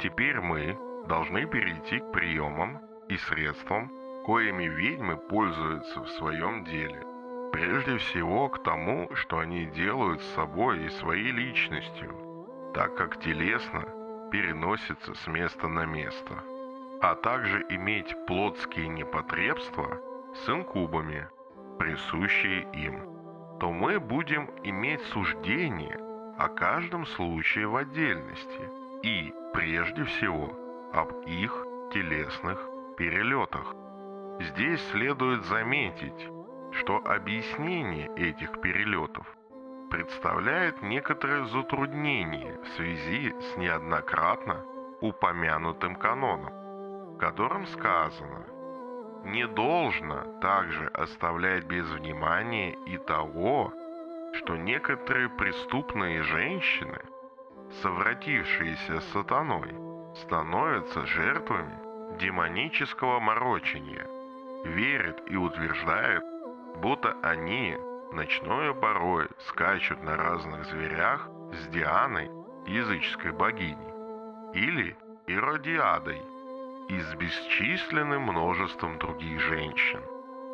теперь мы должны перейти к приемам и средствам, коими ведьмы пользуются в своем деле. Прежде всего к тому, что они делают с собой и своей личностью, так как телесно переносится с места на место, а также иметь плотские непотребства с инкубами, присущие им, то мы будем иметь суждение о каждом случае в отдельности и, прежде всего, об их телесных перелетах. Здесь следует заметить, что объяснение этих перелетов представляет некоторое затруднение в связи с неоднократно упомянутым каноном, в котором сказано «Не должно также оставлять без внимания и того, что некоторые преступные женщины, совратившиеся с сатаной, становятся жертвами демонического морочения, верят и утверждают, будто они ночной порой скачут на разных зверях с Дианой, языческой богиней, или Иродиадой и с бесчисленным множеством других женщин,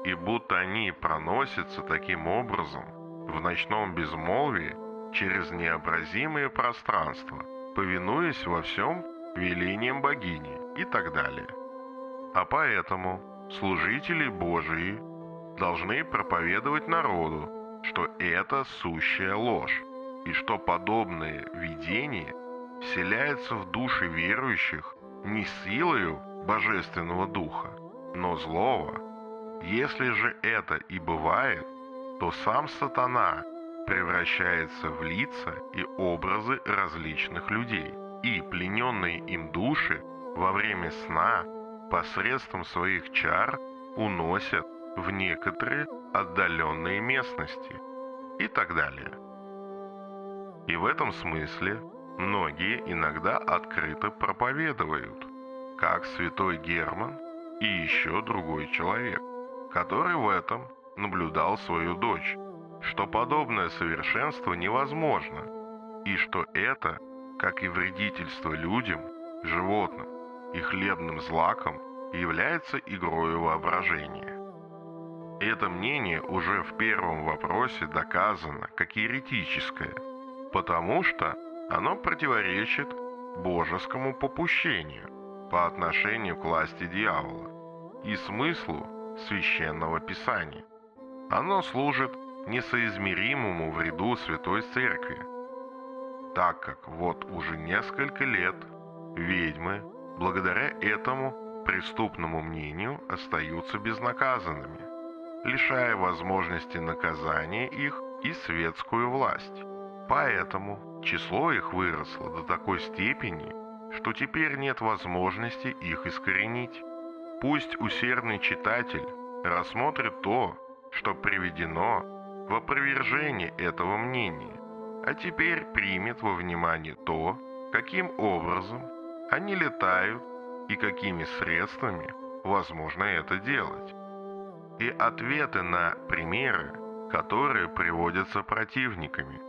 и будто они проносятся таким образом в ночном безмолвии через необразимые пространства, повинуясь во всем велением богини и так далее. А поэтому служители Божии должны проповедовать народу, что это сущая ложь, и что подобные видения вселяются в души верующих не силою Божественного Духа, но злого. Если же это и бывает, то сам сатана превращается в лица и образы различных людей, и плененные им души во время сна посредством своих чар уносят в некоторые отдаленные местности и так далее. И в этом смысле многие иногда открыто проповедуют, как святой Герман и еще другой человек, который в этом наблюдал свою дочь, что подобное совершенство невозможно, и что это, как и вредительство людям, животным и хлебным злакам, является игрою воображения. Это мнение уже в первом вопросе доказано как еретическое, потому что оно противоречит божескому попущению по отношению к власти дьявола и смыслу священного писания. Оно служит несоизмеримому вреду Святой Церкви, так как вот уже несколько лет ведьмы, благодаря этому преступному мнению, остаются безнаказанными лишая возможности наказания их и светскую власть. Поэтому число их выросло до такой степени, что теперь нет возможности их искоренить. Пусть усердный читатель рассмотрит то, что приведено в опровержение этого мнения, а теперь примет во внимание то, каким образом они летают и какими средствами возможно это делать и ответы на примеры, которые приводятся противниками.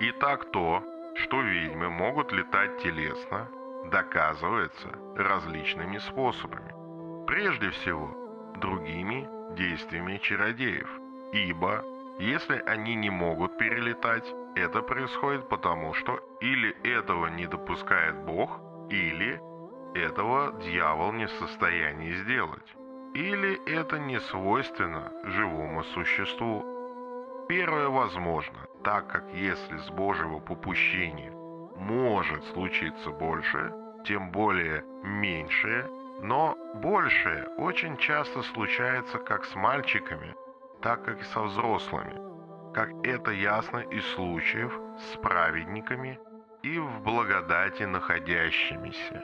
Итак, то, что ведьмы могут летать телесно, доказывается различными способами. Прежде всего, другими действиями чародеев, ибо если они не могут перелетать, это происходит потому, что или этого не допускает Бог, или этого дьявол не в состоянии сделать. Или это не свойственно живому существу? Первое возможно, так как если с Божьего попущения может случиться больше, тем более меньшее, но большее очень часто случается как с мальчиками, так как и со взрослыми, как это ясно из случаев с праведниками и в благодати находящимися.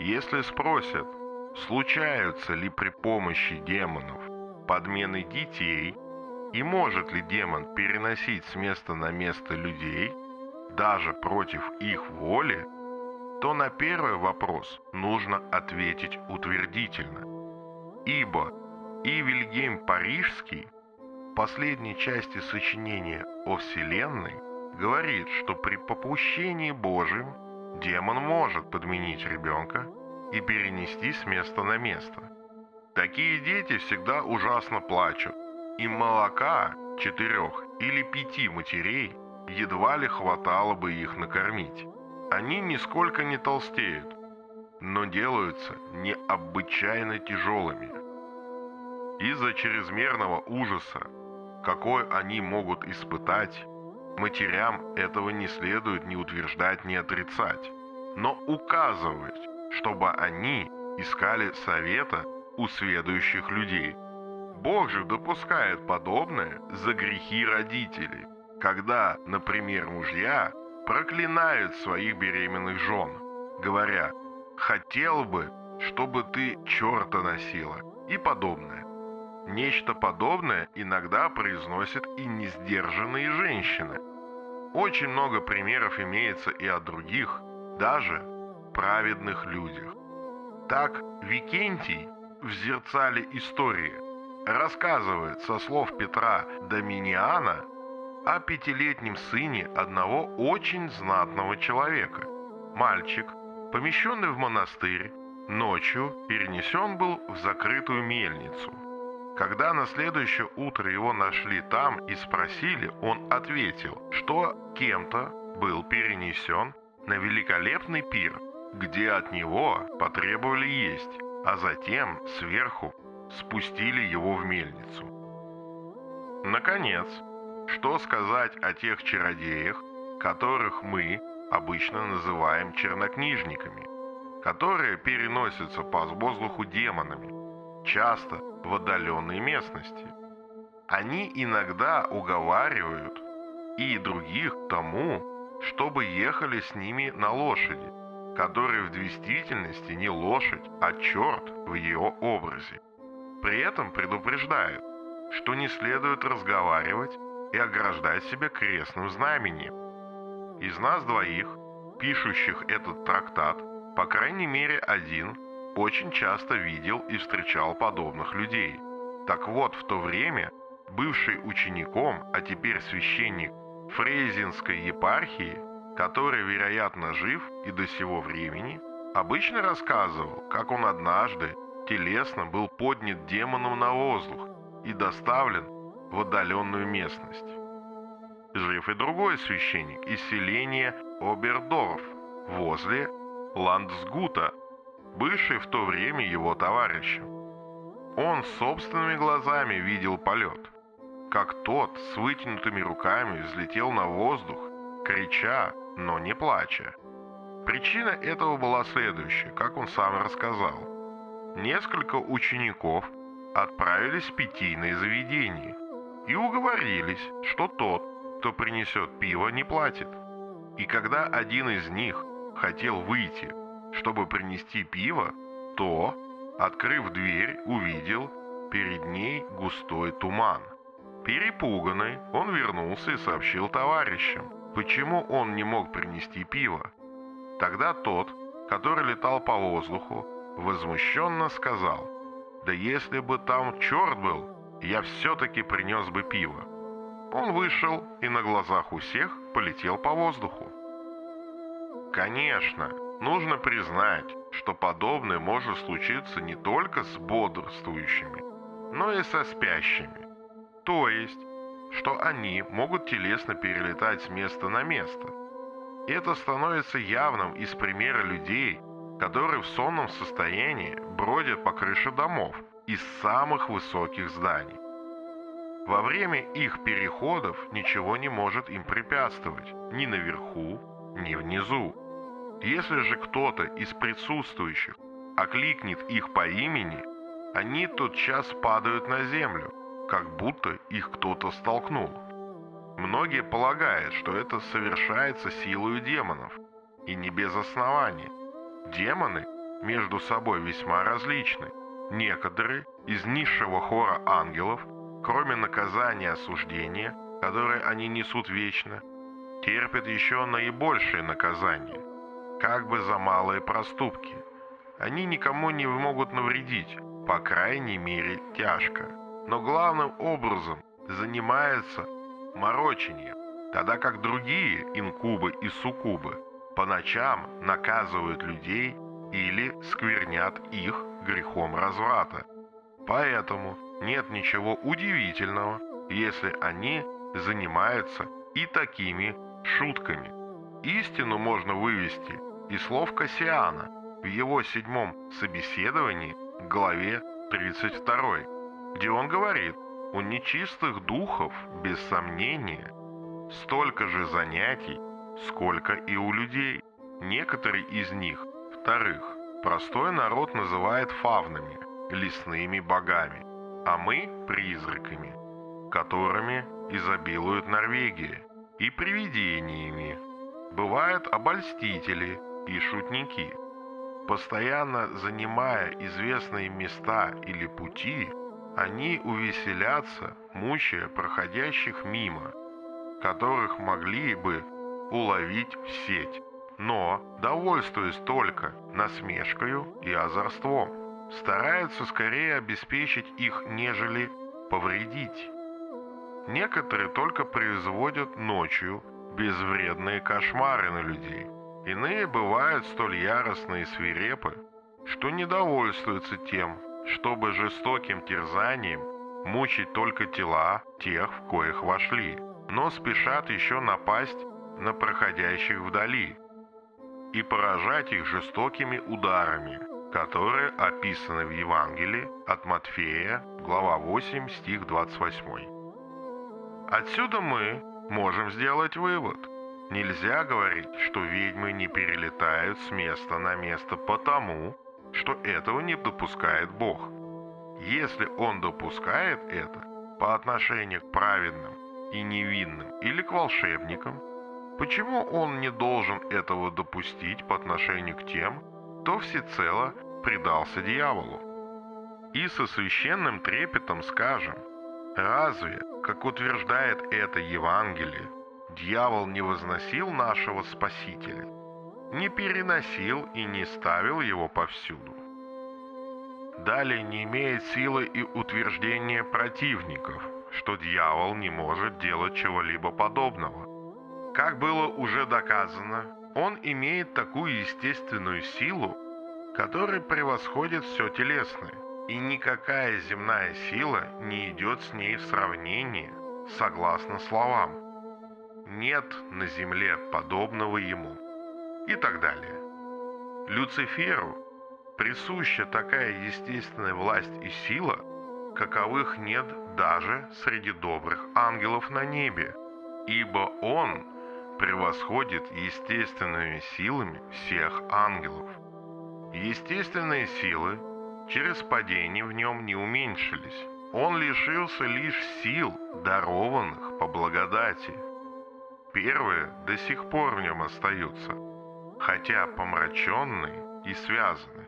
Если спросят, случаются ли при помощи демонов подмены детей и может ли демон переносить с места на место людей, даже против их воли, то на первый вопрос нужно ответить утвердительно. Ибо и Вильгельм Парижский последней части сочинения о Вселенной говорит, что при попущении Божьем демон может подменить ребенка и перенести с места на место. Такие дети всегда ужасно плачут. Им молока четырех или пяти матерей едва ли хватало бы их накормить. Они нисколько не толстеют, но делаются необычайно тяжелыми. Из-за чрезмерного ужаса, какой они могут испытать, матерям этого не следует ни утверждать, ни отрицать, но указывать, чтобы они искали совета у сведущих людей. Бог же допускает подобное за грехи родителей, когда, например, мужья проклинают своих беременных жен, говоря «хотел бы, чтобы ты черта носила» и подобное. Нечто подобное иногда произносят и несдержанные женщины. Очень много примеров имеется и о других, даже праведных людях. Так Викентий в зерцале истории рассказывает со слов Петра Доминиана о пятилетнем сыне одного очень знатного человека. Мальчик, помещенный в монастырь, ночью перенесен был в закрытую мельницу. Когда на следующее утро его нашли там и спросили, он ответил, что кем-то был перенесен на великолепный пир, где от него потребовали есть, а затем сверху спустили его в мельницу. Наконец, что сказать о тех чародеях, которых мы обычно называем чернокнижниками, которые переносятся по воздуху демонами, часто в отдаленной местности. Они иногда уговаривают и других тому, чтобы ехали с ними на лошади, которая в действительности не лошадь, а черт в ее образе. При этом предупреждают, что не следует разговаривать и ограждать себя крестным знамением. Из нас двоих, пишущих этот трактат, по крайней мере один, очень часто видел и встречал подобных людей. Так вот, в то время бывший учеником, а теперь священник Фрейзинской епархии, который, вероятно, жив и до сего времени, обычно рассказывал, как он однажды телесно был поднят демоном на воздух и доставлен в отдаленную местность. Жив и другой священник из селения Обердорф возле Ландсгута, бывший в то время его товарищем. Он собственными глазами видел полет, как тот с вытянутыми руками взлетел на воздух, крича, но не плача. Причина этого была следующая, как он сам рассказал. Несколько учеников отправились в питейное заведение и уговорились, что тот, кто принесет пиво, не платит. И когда один из них хотел выйти, чтобы принести пиво, то, открыв дверь, увидел перед ней густой туман. Перепуганный, он вернулся и сообщил товарищам, почему он не мог принести пиво. Тогда тот, который летал по воздуху, возмущенно сказал, «Да если бы там черт был, я все-таки принес бы пиво». Он вышел и на глазах у всех полетел по воздуху. Конечно, нужно признать, что подобное может случиться не только с бодрствующими, но и со спящими. То есть, что они могут телесно перелетать с места на место. Это становится явным из примера людей, которые в сонном состоянии бродят по крыше домов из самых высоких зданий. Во время их переходов ничего не может им препятствовать ни наверху, ни внизу. Если же кто-то из присутствующих окликнет их по имени, они тотчас падают на землю, как будто их кто-то столкнул. Многие полагают, что это совершается силой демонов, и не без основания. Демоны между собой весьма различны. Некоторые из низшего хора ангелов – Кроме наказания осуждения, которое они несут вечно, терпят еще наибольшее наказание, как бы за малые проступки. Они никому не могут навредить, по крайней мере тяжко, но главным образом занимаются морочением, тогда как другие инкубы и суккубы по ночам наказывают людей или сквернят их грехом разврата. Поэтому нет ничего удивительного, если они занимаются и такими шутками. Истину можно вывести из слов Кассиана в его седьмом собеседовании к главе 32, где он говорит, у нечистых духов, без сомнения, столько же занятий, сколько и у людей. Некоторые из них, вторых, простой народ называет фавнами, лесными богами, а мы – призраками, которыми изобилует Норвегия, и привидениями. Бывают обольстители и шутники. Постоянно занимая известные места или пути, они увеселятся, мучая проходящих мимо, которых могли бы уловить в сеть, но, довольствуясь только насмешкою и озорством, стараются скорее обеспечить их, нежели повредить. Некоторые только производят ночью безвредные кошмары на людей. Иные бывают столь яростные и свирепы, что не довольствуются тем, чтобы жестоким терзанием мучить только тела тех, в коих вошли, но спешат еще напасть на проходящих вдали и поражать их жестокими ударами, которые описаны в Евангелии от Матфея, глава 8, стих 28. Отсюда мы можем сделать вывод. Нельзя говорить, что ведьмы не перелетают с места на место потому, что этого не допускает Бог. Если Он допускает это по отношению к праведным и невинным или к волшебникам, почему Он не должен этого допустить по отношению к тем, кто всецело предался дьяволу? И со священным трепетом скажем, разве, как утверждает это Евангелие, дьявол не возносил нашего Спасителя, не переносил и не ставил его повсюду? Далее не имеет силы и утверждения противников, что дьявол не может делать чего-либо подобного. Как было уже доказано, он имеет такую естественную силу, которая превосходит все телесное, и никакая земная сила не идет с ней в сравнение, согласно словам. Нет на земле подобного ему. И так далее. Люциферу присуща такая естественная власть и сила, каковых нет даже среди добрых ангелов на небе, ибо он превосходит естественными силами всех ангелов. Естественные силы через падение в нем не уменьшились. Он лишился лишь сил, дарованных по благодати. Первые до сих пор в нем остаются, хотя помраченные и связаны.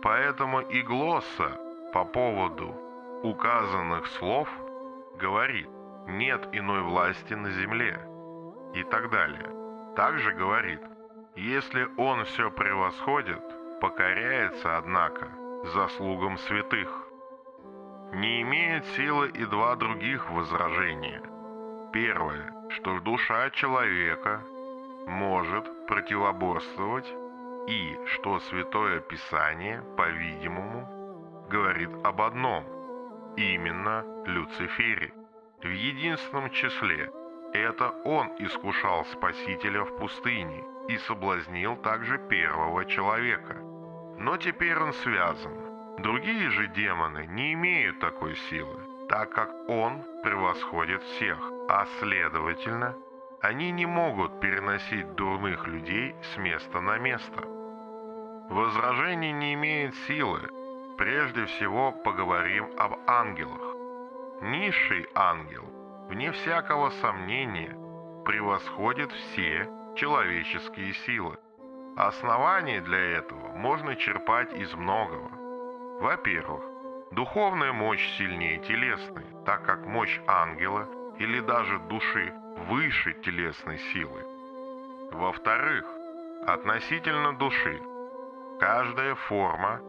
Поэтому и Глосса по поводу указанных слов говорит «нет иной власти на земле» и так далее. Также говорит «если он все превосходит, покоряется, однако, заслугам святых». Не имеет силы и два других возражения. Первое, что душа человека может противоборствовать и что Святое Писание, по-видимому, говорит об одном, именно Люцифере. В единственном числе это он искушал Спасителя в пустыне и соблазнил также первого человека. Но теперь он связан. Другие же демоны не имеют такой силы, так как он превосходит всех, а следовательно, они не могут переносить дурных людей с места на место. Возражение не имеет силы. Прежде всего поговорим об ангелах. Низший ангел, вне всякого сомнения, превосходит все человеческие силы. Основания для этого можно черпать из многого. Во-первых, духовная мощь сильнее телесной, так как мощь ангела или даже души выше телесной силы. Во-вторых, относительно души Каждая форма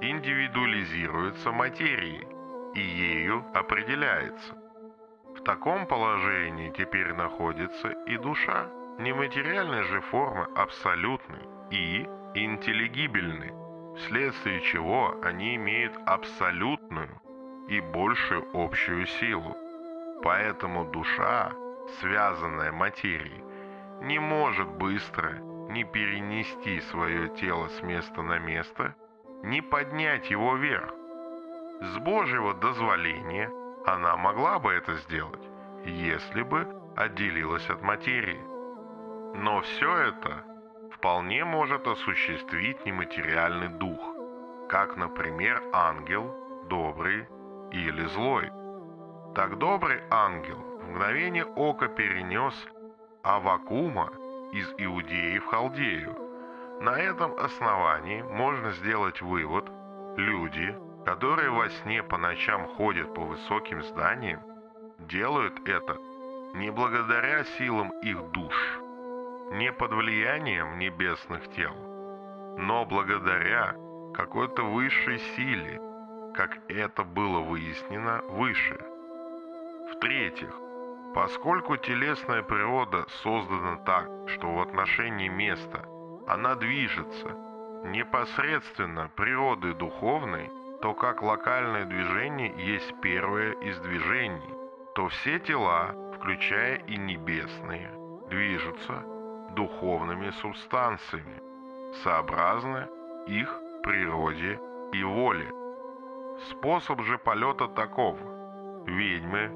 индивидуализируется материей и ею определяется. В таком положении теперь находится и душа. Нематериальные же формы абсолютны и интеллигибельны, вследствие чего они имеют абсолютную и большую общую силу. Поэтому душа, связанная материей, не может быстро не перенести свое тело с места на место, не поднять его вверх. С Божьего дозволения она могла бы это сделать, если бы отделилась от материи. Но все это вполне может осуществить нематериальный дух, как, например, ангел, добрый или злой. Так добрый ангел в мгновение ока перенес Авакума из Иудеи в Халдею. На этом основании можно сделать вывод, люди, которые во сне по ночам ходят по высоким зданиям, делают это не благодаря силам их душ, не под влиянием небесных тел, но благодаря какой-то высшей силе, как это было выяснено выше. В-третьих, поскольку телесная природа создана так, что в отношении места она движется непосредственно природой духовной, то как локальное движение есть первое из движений, то все тела включая и небесные, движутся духовными субстанциями, сообразно их природе и воле. Способ же полета таков. Ведьмы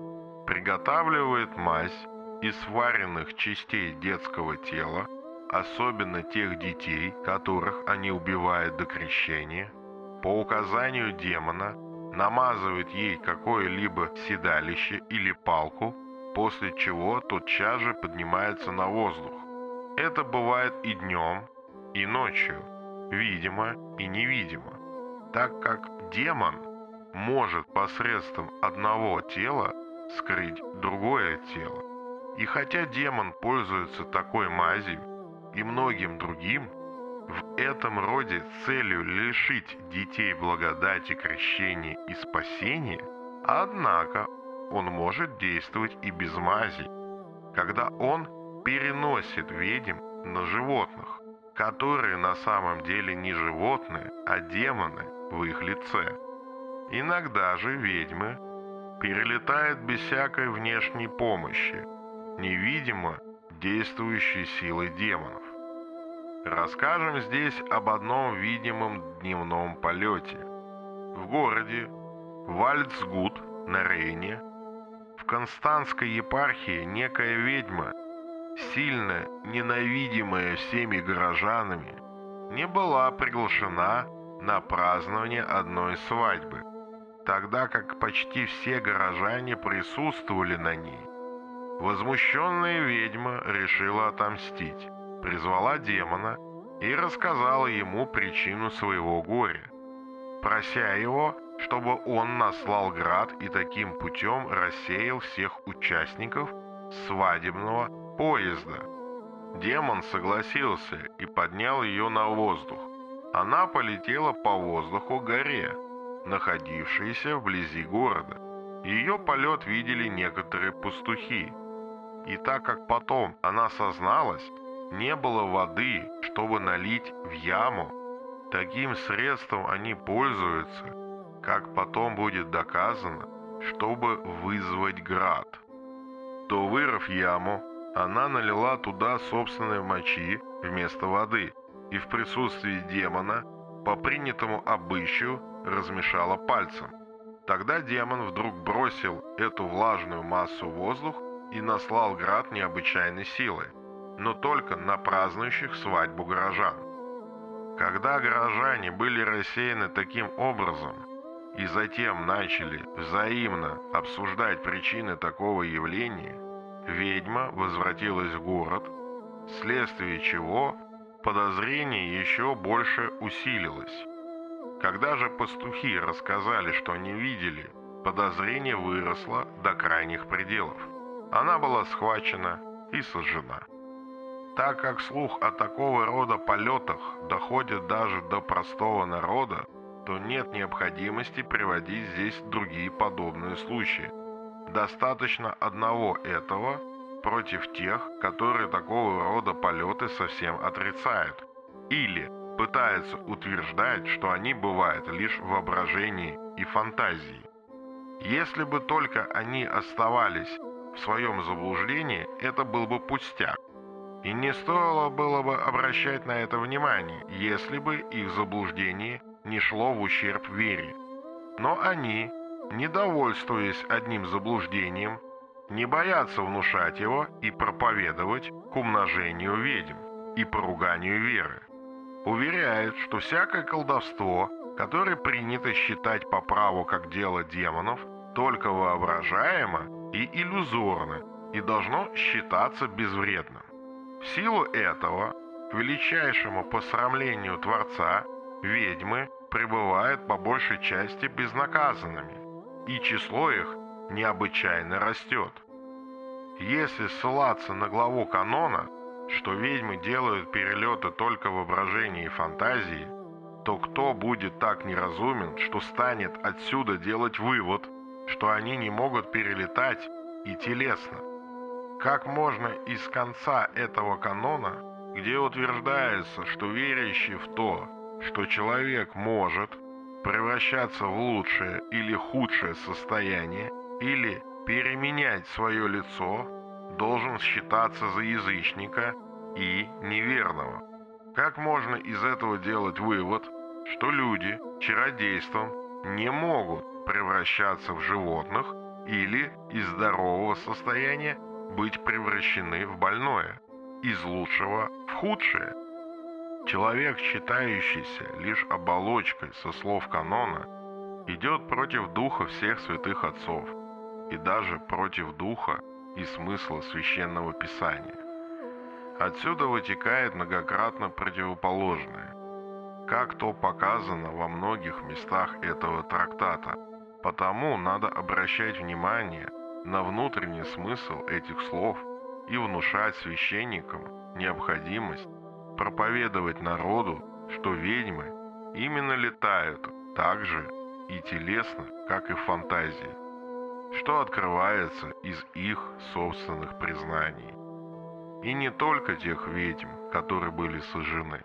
приготавливают мазь из сваренных частей детского тела, особенно тех детей, которых они убивают до крещения, по указанию демона намазывают ей какое-либо седалище или палку – после чего тотчас же поднимается на воздух. Это бывает и днем, и ночью, видимо и невидимо, так как демон может посредством одного тела скрыть другое тело. И хотя демон пользуется такой мазью и многим другим, в этом роде целью лишить детей благодати крещения и спасения, однако он может действовать и без мази, когда он переносит ведьм на животных, которые на самом деле не животные, а демоны в их лице. Иногда же ведьмы перелетают без всякой внешней помощи, невидимо действующей силой демонов. Расскажем здесь об одном видимом дневном полете. В городе Вальцгут на Рейне Константской епархии некая ведьма, сильно ненавидимая всеми горожанами, не была приглашена на празднование одной свадьбы, тогда как почти все горожане присутствовали на ней. Возмущенная ведьма решила отомстить, призвала демона и рассказала ему причину своего горя, прося его чтобы он наслал град и таким путем рассеял всех участников свадебного поезда. Демон согласился и поднял ее на воздух. Она полетела по воздуху горе, находившейся вблизи города. Ее полет видели некоторые пастухи. И так как потом она созналась, не было воды, чтобы налить в яму, таким средством они пользуются – как потом будет доказано, чтобы вызвать град. То, вырыв яму, она налила туда собственной мочи вместо воды и в присутствии демона по принятому обычаю размешала пальцем. Тогда демон вдруг бросил эту влажную массу в воздух и наслал град необычайной силы, но только на празднующих свадьбу горожан. Когда горожане были рассеяны таким образом, и затем начали взаимно обсуждать причины такого явления, ведьма возвратилась в город, вследствие чего подозрение еще больше усилилось. Когда же пастухи рассказали, что они видели, подозрение выросло до крайних пределов. Она была схвачена и сожжена. Так как слух о такого рода полетах доходит даже до простого народа, то нет необходимости приводить здесь другие подобные случаи. Достаточно одного этого, против тех, которые такого рода полеты совсем отрицают. Или пытается утверждать, что они бывают лишь в воображении и фантазии. Если бы только они оставались в своем заблуждении, это был бы пустяк. И не стоило было бы обращать на это внимание, если бы их заблуждение не шло в ущерб вере. Но они, недовольствуясь одним заблуждением, не боятся внушать его и проповедовать к умножению ведьм и поруганию веры. Уверяют, что всякое колдовство, которое принято считать по праву как дело демонов, только воображаемо и иллюзорно и должно считаться безвредным. В силу этого, к величайшему посрамлению Творца, ведьмы пребывают по большей части безнаказанными, и число их необычайно растет. Если ссылаться на главу канона, что ведьмы делают перелеты только в воображении и фантазии, то кто будет так неразумен, что станет отсюда делать вывод, что они не могут перелетать и телесно? Как можно из конца этого канона, где утверждается, что верящий в то, что человек может превращаться в лучшее или худшее состояние, или переменять свое лицо, должен считаться за язычника и неверного. Как можно из этого делать вывод, что люди чародейством не могут превращаться в животных или из здорового состояния быть превращены в больное, из лучшего в худшее? Человек, считающийся лишь оболочкой со слов канона, идет против духа всех святых отцов и даже против духа и смысла священного писания. Отсюда вытекает многократно противоположное, как то показано во многих местах этого трактата. Потому надо обращать внимание на внутренний смысл этих слов и внушать священникам необходимость проповедовать народу, что ведьмы именно летают так же и телесно, как и в фантазии, что открывается из их собственных признаний. И не только тех ведьм, которые были сожжены,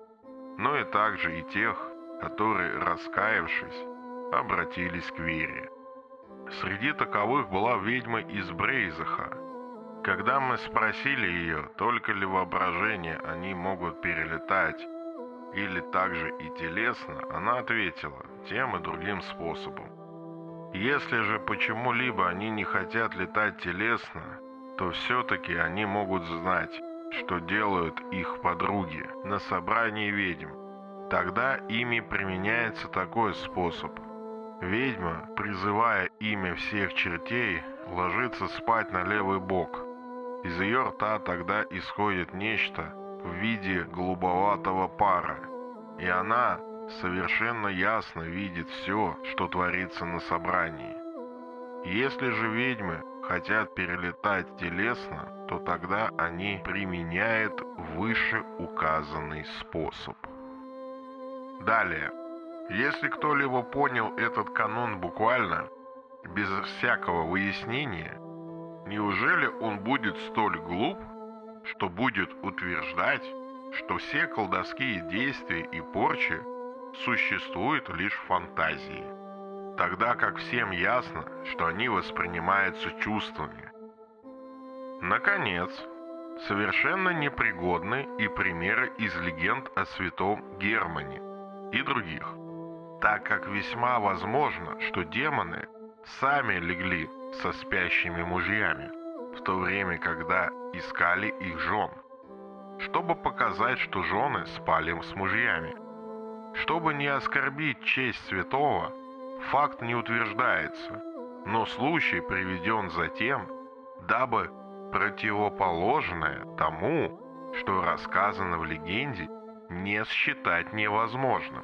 но и также и тех, которые, раскаявшись, обратились к вере. Среди таковых была ведьма из Брейзаха, когда мы спросили ее, только ли воображение они могут перелетать, или также и телесно, она ответила тем и другим способом. Если же почему-либо они не хотят летать телесно, то все-таки они могут знать, что делают их подруги на собрании ведьм. Тогда ими применяется такой способ. Ведьма, призывая имя всех чертей, ложится спать на левый бок – из ее рта тогда исходит нечто в виде голубоватого пара, и она совершенно ясно видит все, что творится на собрании. Если же ведьмы хотят перелетать телесно, то тогда они применяют выше указанный способ. Далее. Если кто-либо понял этот канон буквально, без всякого выяснения, Неужели он будет столь глуп, что будет утверждать, что все колдовские действия и порчи существуют лишь в фантазии, тогда как всем ясно, что они воспринимаются чувствами? Наконец, совершенно непригодны и примеры из легенд о святом Германе и других, так как весьма возможно, что демоны сами легли со спящими мужьями, в то время, когда искали их жен, чтобы показать, что жены спали с мужьями. Чтобы не оскорбить честь святого, факт не утверждается, но случай приведен затем, дабы противоположное тому, что рассказано в легенде, не считать невозможным.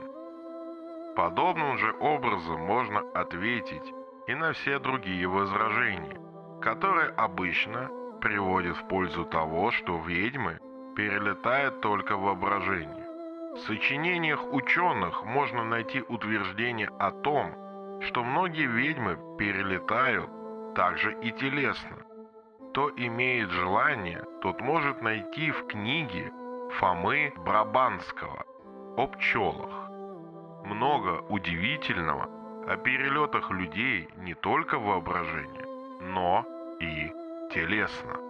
Подобным же образом можно ответить и на все другие возражения, которые обычно приводят в пользу того, что ведьмы перелетают только в воображении. В сочинениях ученых можно найти утверждение о том, что многие ведьмы перелетают также и телесно. Кто имеет желание, тот может найти в книге Фомы Брабанского о пчелах. Много удивительного о перелетах людей не только в воображении, но и телесно.